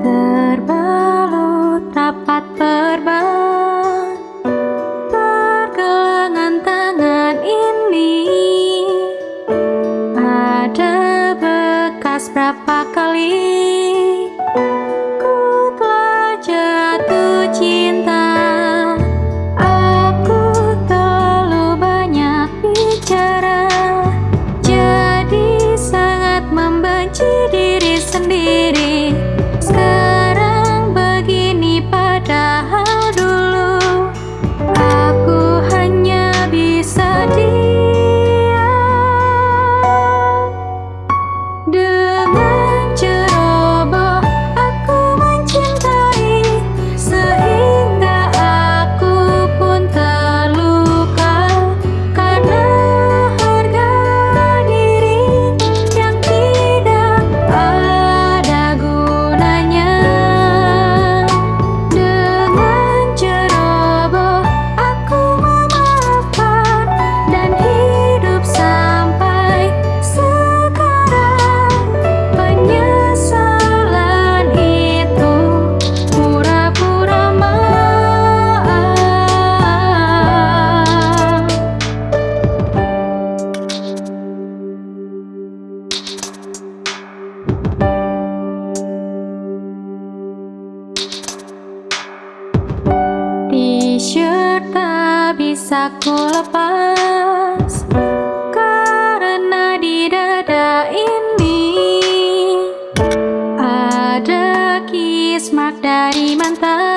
Terbalut rapat perban Pergelangan tangan ini. Ada bekas berapa kali? bisa ku lepas Karena di dada ini Ada kismak dari mantan.